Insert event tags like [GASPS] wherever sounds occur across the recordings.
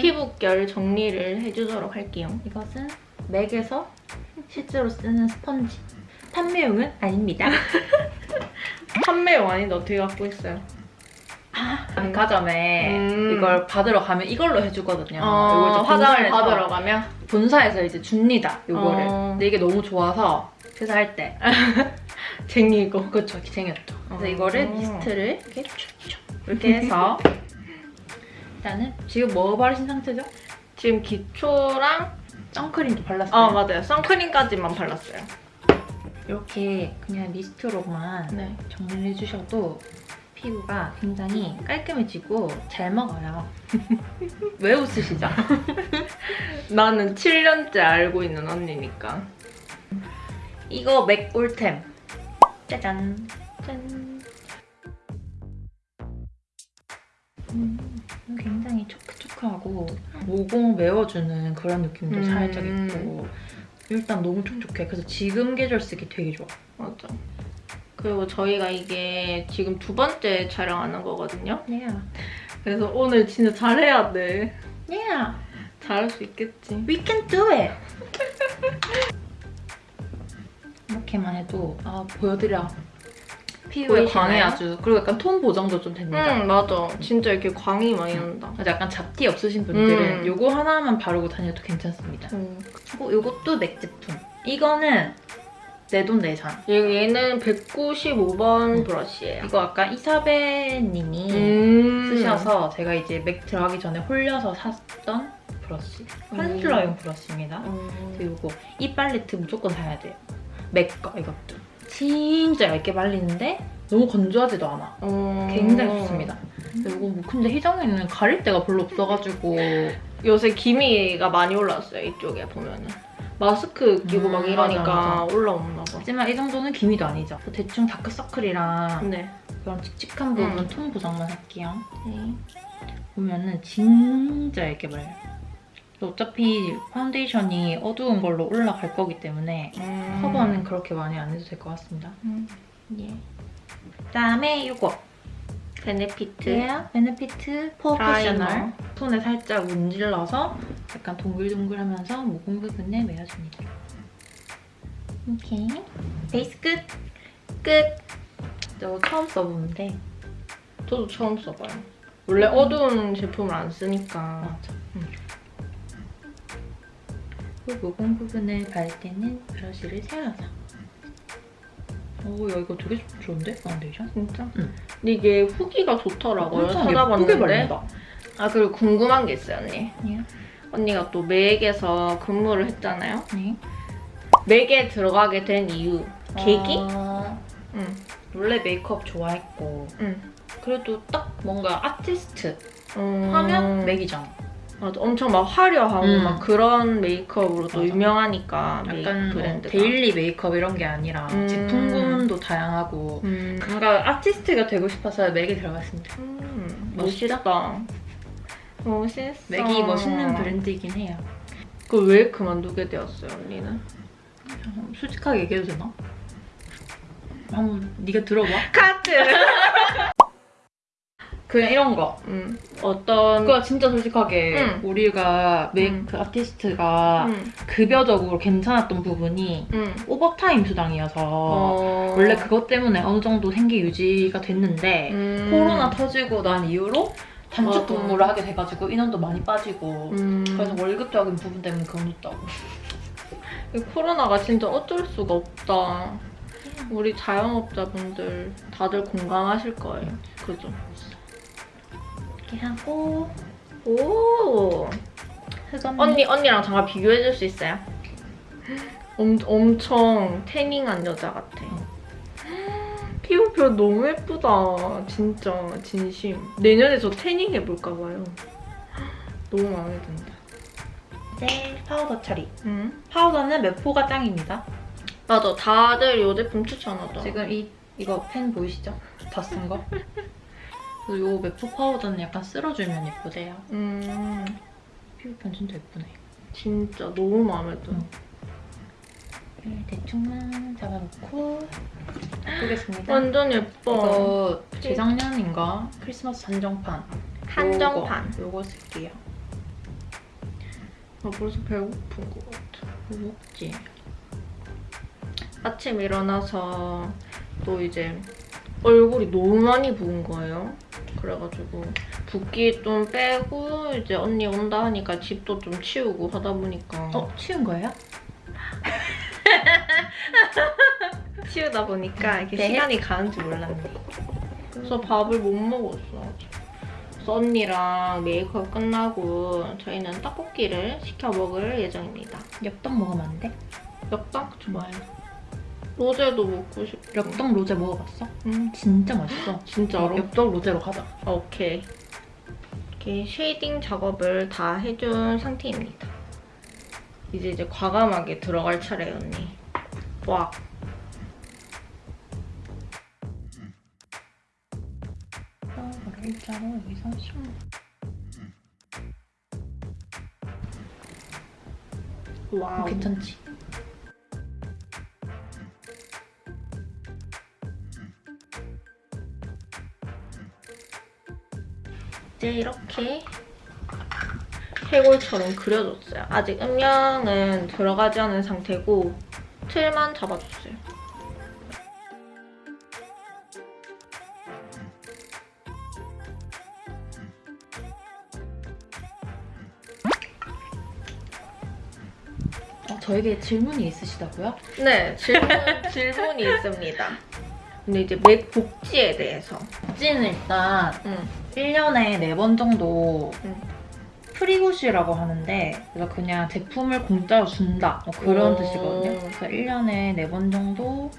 피부결 정리를 해주도록 할게요. 이것은 맥에서 실제로 쓰는 스펀지. 판매용은 아닙니다. [LAUGHS] 판매용 아닌데 어떻게 갖고 있어요? 백화점에 음. 이걸 받으러 가면 이걸로 해주거든요. 어, 화장을 받으러 가면? 본사에서 이제 줍니다. 이거를. 어. 근데 이게 너무 좋아서 회사할 때 [LAUGHS] 쟁이고. 이렇게 생겼죠. 그래서 어. 이거를 미스트를 이렇게 촥촥 이렇게 해서 [LAUGHS] 일단은 지금 뭐 바르신 상태죠? 지금 기초랑 선크림도 발랐어요. 아 맞아요. 선크림까지만 발랐어요. 이렇게 그냥 미스트로만 네. 정리를 해주셔도 피부가 굉장히 깔끔해지고 잘 먹어요. [LAUGHS] 왜 웃으시죠? [LAUGHS] 나는 7년째 알고 있는 언니니까. 이거 맥 꿀템. 짜잔. 모공 메워주는 그런 느낌도 음. 살짝 있고 일단 너무 촉촉해. 그래서 지금 계절 쓰기 되게 좋아. 맞아. 그리고 저희가 이게 지금 두 번째 촬영하는 거거든요. Yeah. 그래서 오늘 진짜 잘해야 돼. Yeah. 잘할 수 있겠지. We can do it. [LAUGHS] 이렇게만 해도 아 보여드려. 피부에? 광이 아주 그리고 약간 톤 보정도 좀 됩니다. 응 맞아. 진짜 이렇게 광이 많이 난다. 그래서 약간 잡티 없으신 분들은 음. 요거 하나만 바르고 다녀도 괜찮습니다. 음. 그리고 요것도 맥 제품. 이거는 내돈 내산. 얘- 얘는 195번 음. 브러쉬예요. 이거 아까 이사벨님이 음. 쓰셔서 제가 이제 맥 들어가기 전에 홀려서 샀던 브러쉬. 컨실러용 브러쉬입니다. 음. 그리고 이 팔레트 무조건 사야 돼요. 맥 거 이것도. 진짜 얇게 발리는데 너무 건조하지도 않아. 어. 굉장히 좋습니다. 이거 뭐 근데 희정이는 가릴 데가 별로 없어가지고 요새 기미가 많이 올랐어요. 이쪽에 보면은. 마스크 끼고 음, 막 이러니까 맞아, 올라오나 봐. 하지만 이 정도는 기미도 아니죠. 대충 다크서클이랑 네. 그런 칙칙한 부분 음. 톤 보정만 할게요. 네. 보면은 진짜 얇게 발려요. 어차피 파운데이션이 어두운 걸로 올라갈 거기 때문에 음. 커버는 그렇게 많이 안 해도 될 것 같습니다. 음. 예. 그다음에 이거 베네피트. 네, 베네피트 프로페셔널 손에 살짝 문질러서 약간 동글동글하면서 모공 부분에 메워줍니다. 오케이 베이스 끝! 끝! 저 처음 써보는데 저도 처음 써봐요. 원래 어두운 제품을 안 쓰니까. 맞아. 그 모공 부분을 바를 때는 브러쉬를 세워서 오, 야 이거 되게 좋은데? 파운데이션? 진짜? 응. 근데 이게 후기가 좋더라고요. 찾아봤는데. 발린다. 아 그리고 궁금한 게 있어요, 언니. 예. 언니가 또 맥에서 근무를 했잖아요. 네. 맥에 들어가게 된 이유. 계기? 어, 응. 원래 메이크업 좋아했고 응. 그래도 딱 뭔가 아티스트 음... 하면 맥이잖아. 맞아. 엄청 막 화려하고 음. 막 그런 메이크업으로도 맞아. 유명하니까 약간 뭐 브랜드가. daily 메이크업 이런 게 아니라 음. 제품군도 다양하고 음. 뭔가 아티스트가 되고 싶어서 맥에 들어갔습니다. 음. 멋있다. 멋있다. 멋있어. 맥이 멋있는 브랜드이긴 해요. 그왜 그만두게 되었어요, 언니는? 솔직하게 얘기해도 되나? 한번 네가 들어봐. 카트. [LAUGHS] 그냥 이런 거. 음. 어떤 그거 진짜 솔직하게 응. 우리가 메이크 응. 아티스트가 음. 급여적으로 괜찮았던 부분이 음. 오버타임 수당이어서 어... 원래 그것 때문에 어느 정도 생계 유지가 됐는데 음. 코로나 터지고 난 이후로 단축. 근무를 하게 돼가지고 인원도 많이 빠지고 음. 그래서 월급적인 부분 때문에 그만뒀다고 이 코로나가 진짜 어쩔 수가 없다. 우리 자영업자분들 다들 공감하실 거예요. 그죠? 이렇게 하고 오. 흑언니 언니 언니랑 잠깐 비교해 줄 수 있어요? 엄, 엄청 태닝한 여자 같아. 피부표현 너무 예쁘다. 진짜 진심. 내년에 저 태닝 해볼까 봐요. 너무 마음에 든다. 이제 파우더 처리 응? 파우더는 메포가 짱입니다 맞아. 다들 이 제품 추천하더라. 지금 이 이거 pan 보이시죠? 다 쓴 거? [LAUGHS] 이 메포 파우더는 약간 쓸어주면 예쁘대요 음. 피부표현 진짜 예쁘네 진짜 너무 마음에 들어. 응. 네, 대충만 잡아놓고 끄겠습니다 완전 예뻐. 이거 재작년인가 크리스마스 한정판 한정판. 요거, 요거 쓸게요 나 벌써 배고픈 것 같아. 뭐 먹지? 아침 일어나서 또 이제 얼굴이 너무 많이 부은 거예요. 그래가지고 붓기 좀 빼고 이제 언니 온다 하니까 집도 좀 치우고 하다 보니까 어? 치운 거예요? [LAUGHS] 치우다 보니까 이게 네. 시간이 가는 줄 몰랐네. 그래서 밥을 못 먹었어. 그래서 언니랑 메이크업 끝나고 저희는 떡볶이를 시켜 먹을 예정입니다. 엽떡 먹으면 안 돼? 엽떡 좋아요. 로제도 먹고 싶어. 엽떡 로제 먹어봤어? 응, 진짜 맛있어. 진짜로? 엽떡 로제로 가자. 오케이. 이렇게 shading 작업을 다 해준 상태입니다. 이제 이제 과감하게 들어갈 차례 언니. 와. 이거를 일자로 여기서 슉. 와우. 어, 괜찮지? 이제 이렇게 해골처럼 그려줬어요. 아직 음영은 들어가지 않은 상태고 틀만 잡아줬어요. 어, 저에게 질문이 있으시다고요? 네, 질문, [LAUGHS] 질문이 있습니다. 근데 이제 맥 복지에 대해서. 복지는 일단 응. 1년에 4번 정도 응. free goods라고 하는데 그래서 그냥 제품을 공짜로 준다 뭐 그런 오. 뜻이거든요. 그래서 1년에 4번 정도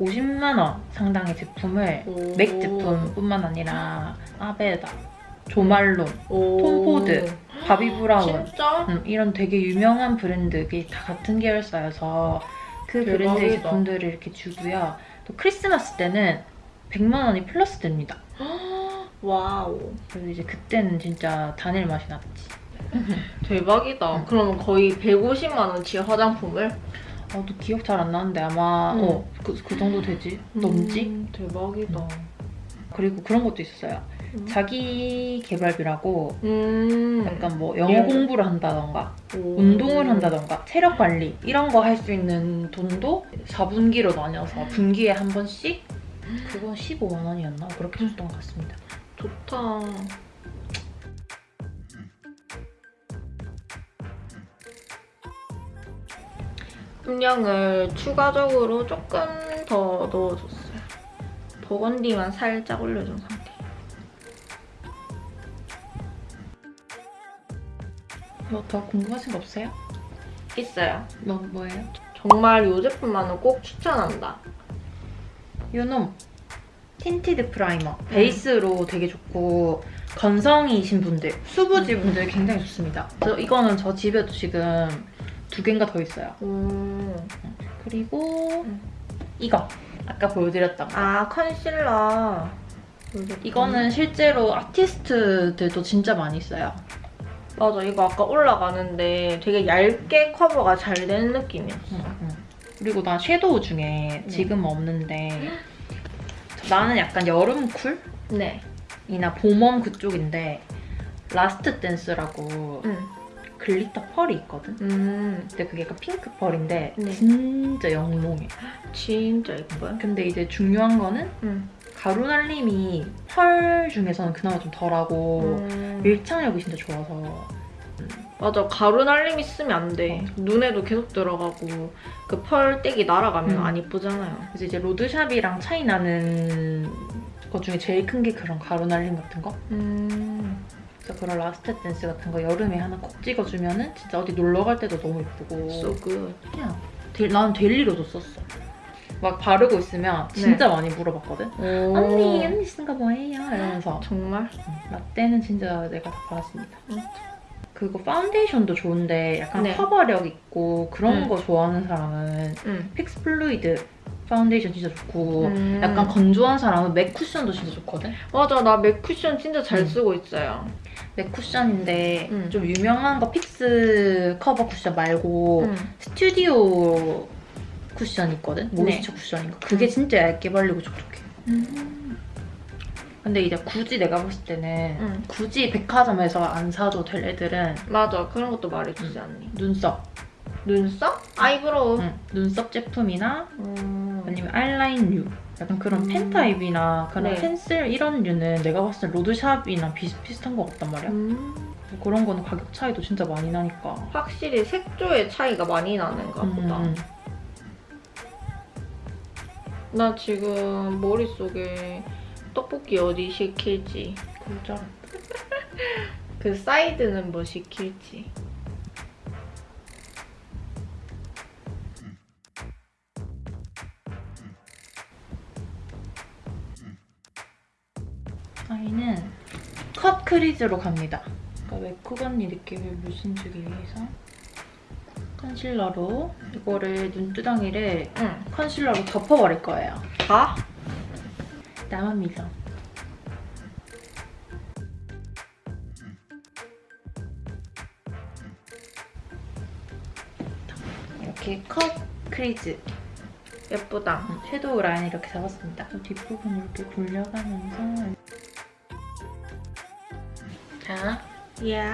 50만 원 상당의 제품을 오. 맥 제품뿐만 아니라 아베다, 조말론, 오. 톰포드, 바비브라운? 음, 이런 되게 유명한 브랜드들이 다 같은 계열사여서 그 브랜드의 대박이다. 제품들을 이렇게 주고요. 또 크리스마스 때는 100만 원이 플러스 됩니다. Wow. 그래서 이제 그때는 진짜 다닐 맛이 났지. [LAUGHS] 대박이다. 응. 그러면 거의 150만 원치 화장품을 아, 또 기억 잘 안 나는데 아마 응. 어, 그, 그 정도 되지? 넘지? 음, 대박이다. 그리고 그런 것도 있었어요. 음. 자기 개발비라고 음. 약간 뭐 영어 예. 공부를 한다던가 오. 운동을 한다던가 체력 관리 이런 거 할 수 있는 돈도 4분기로 나뉘어서 분기에 한 번씩 그건 15만 원이었나 그렇게 줬던 것 같습니다. 좋다. 음량을 추가적으로 조금 더 넣어줬어요. 버건디만 살짝 올려준 상태. 뭐 더 궁금하신 거 없어요? 있어요. 뭐 뭐예요? 정말 이 제품만은 꼭 추천한다. 요놈 tinted primer 베이스로 되게 좋고 건성이신 분들 수부지 분들 굉장히 좋습니다. 저 이거는 저 집에도 지금 두 개인가 더 있어요. 음. 그리고 음. 이거 아까 보여드렸던 거. 아 컨실러. 이거는 실제로 아티스트들도 진짜 많이 써요. 맞아 이거 아까 올라가는데 되게 얇게 커버가 잘 되는 느낌이었어. 그리고 나 섀도우 중에 지금 은 없는데 [GASPS] 나는 약간 여름 네. cool이나 봄 warm 그쪽인데 라스트 댄스라고 음. glitter 펄이 있거든. 음. 근데 그게 약간 핑크 펄인데 네. 진짜 영롱해. [GASPS] 진짜 예뻐요. 근데 이제 중요한 거는 음. 가루 날림이 펄 중에서는 그나마 좀 덜하고 음. 밀착력이 진짜 좋아서 맞아 가루 날림 있으면 안 돼. 어. 눈에도 계속 들어가고 그 펄떼기 날아가면 음. 안 예쁘잖아요. 그래서 이제 로드샵이랑 차이 나는 것 중에 제일 큰 게 그런 가루 날림 같은 거. 음. 그래서 그런 라스트 댄스 같은 거 여름에 하나 콕 찍어주면 은 진짜 어디 놀러 갈 때도 너무 예쁘고 So good. 그냥 데, 나는 daily로도 썼어. 막 바르고 있으면 진짜 많이 물어봤거든. 오. 언니 언니 쓴 거 뭐예요? 이러면서 정말? 응, 라떼는 진짜 내가 다 받았습니다. 응. 그리고 파운데이션도 좋은데 약간 네. 커버력 있고 그런 응. 거 좋아하는 사람은 응. 픽스 플루이드 파운데이션 진짜 좋고 음. 약간 건조한 사람은 맥 쿠션도 진짜 좋거든. 맞아 나 맥 쿠션 진짜 잘 음. 쓰고 있어요. 맥 쿠션인데 음. 좀 유명한 거 픽스 커버 쿠션 말고 음. 스튜디오 쿠션 있거든? 네. moisture 쿠션인 거. 그게 음. 진짜 얇게 발리고 촉촉해. 근데 이제 굳이 내가 봤을 때는 응. 굳이 백화점에서 안 사도 될 애들은 맞아. 그런 것도 말해주지 않니? 눈썹, 눈썹? eyebrow. 응. 눈썹 제품이나 음. 아니면 아이라인류 약간 그런 음. 펜 타입이나 그런 네. 펜슬 이런 류는 내가 봤을 때 로드샵이나 비슷비슷한 것 같단 말이야. 음. 그런 거는 가격 차이도 진짜 많이 나니까. 확실히 색조의 차이가 많이 나는가 보다. 음, 나 지금 머릿속에 떡볶이 어디 시킬지, 진짜. [LAUGHS] 그 사이드는 뭐 시킬지. 저희는 cut crease로 갑니다. 그러니까 외국 언니 느낌을 물씬 주기 위해서 컨실러로 이거를 눈두덩이를 응. 컨실러로 덮어버릴 거예요. 다? 나만 믿어. 이렇게 컷 크리즈 예쁘다. 음, 섀도우 라인 이렇게 잡았습니다. 뒷부분 이렇게 돌려가면서 자 예.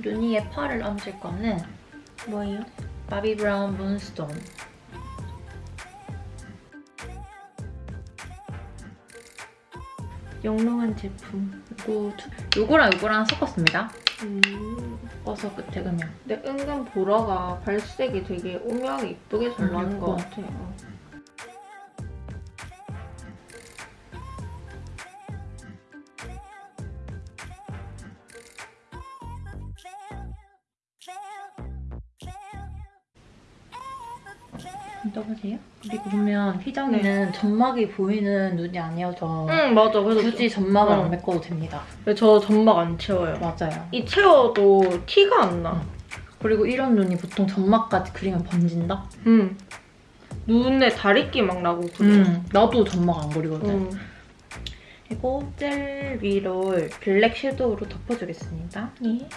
루니의 펄을 얹을 거는 뭐예요? 바비 브라운 문스톤 영롱한 제품. 요거 두- 요거랑 요거랑 섞었습니다. 음. 섞어서 끝에 그냥 근데 은근 보라가 발색이 되게 오묘하게 이쁘게 잘 음, 나는 것 예뻐. 같아요. 떠보세요. 그리고 보면 희정이는 점막이 보이는 눈이 아니어서 응 맞아. 그래서 굳이 점막을 응. 안 메꿔도 됩니다. 저, 저 점막 안 채워요. 맞아요. 이 채워도 티가 안 나. 그리고 이런 눈이 보통 점막까지 그리면 번진다? 응. 눈에 다리끼 막 나고 그래. 음, 나도 점막 안 그리거든. 응. 그리고 젤 위로 블랙 섀도우로 덮어주겠습니다. 예.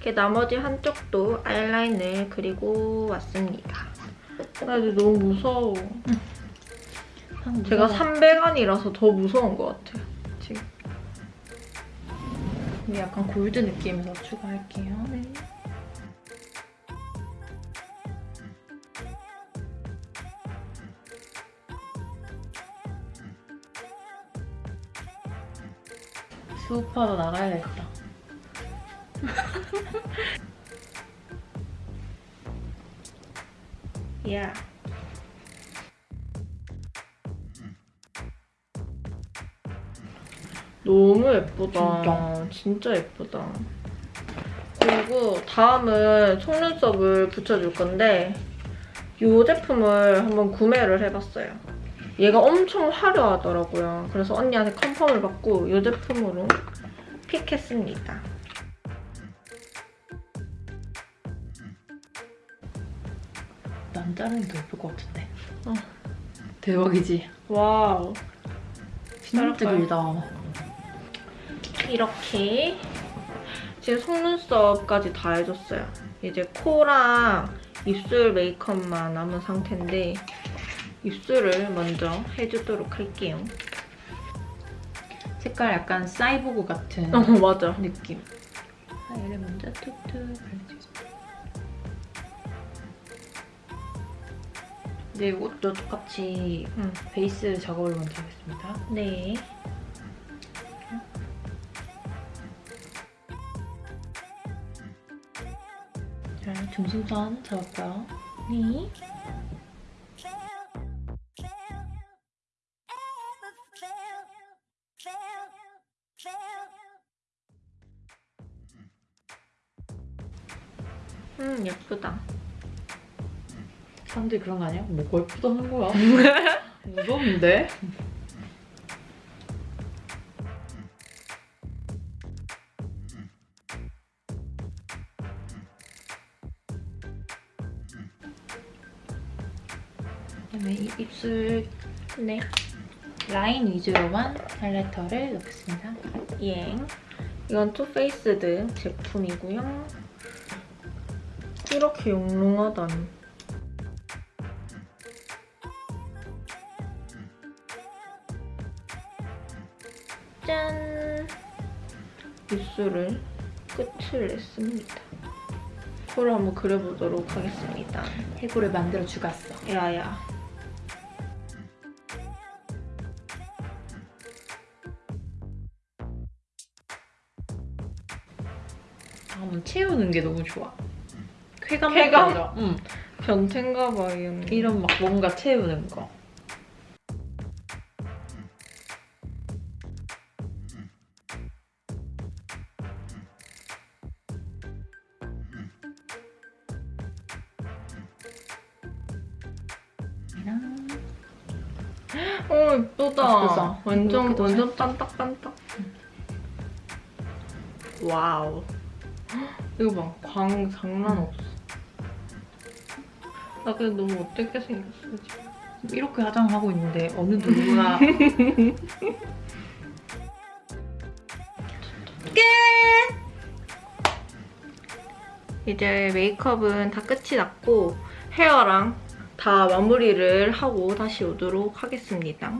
이렇게 나머지 한쪽도 아이라인을 그리고 왔습니다. 나 이제 너무 무서워. 제가 300안이라서 더 무서운 것 같아요. 지금. 약간 골드 느낌으로 추가할게요. 네. 수우파도 나가야겠다. [LAUGHS] 야. 너무 예쁘다. 진짜? 진짜 예쁘다. 그리고 다음은 속눈썹을 붙여줄 건데 이 제품을 한번 구매를 해봤어요. 얘가 엄청 화려하더라고요. 그래서 언니한테 confirm을 받고 이 제품으로 pick했습니다. 자르는 게 더 예쁠 것 같은데. 어. 대박이지? wow. 진짜? 길다. 이렇게 지금 속눈썹까지 다 해줬어요. 이제 코랑 입술 메이크업만 남은 상태인데 입술을 먼저 해주도록 할게요. 색깔 약간 사이보그 같은 어 맞아. 느낌. 자, 얘를 먼저 툭툭 발라주 네, 이것도 똑같이 응. 베이스 작업을 먼저 하겠습니다. 네. 자, 중심선 잡았고요. 네. 음 예쁘다. 사람들이 그런 거 아니야? 뭐가 예쁘다는 거야? [LAUGHS] 무서운데? 그다음에 이 입술 네. 라인 위주로만 highlighter를 넣겠습니다. 예. 이건 Too Faced 제품이고요. 이렇게 영롱하다니. 짠! 입술을 끝을 냈습니다. 코를 한번 그려보도록 하겠습니다. 해골을 만들어 주갔어. 야야. 한번 채우는 게 너무 좋아. 쾌감 쾌감? 응. 변태인가 봐, 이 언니. 이런 막 뭔가 채우는 거. 이랑 어, 예쁘다. 완전, 완전 딴딱딴딱. 와우. 이거 봐. 광 장난 음. 없어. 나 근데 너무 어떻게 생겼어, 지금. 이렇게 화장하고 있는데 어느 누구나 [LAUGHS] 이제 메이크업은 다 끝이 났고 헤어랑 다 마무리를 하고 다시 오도록 하겠습니다.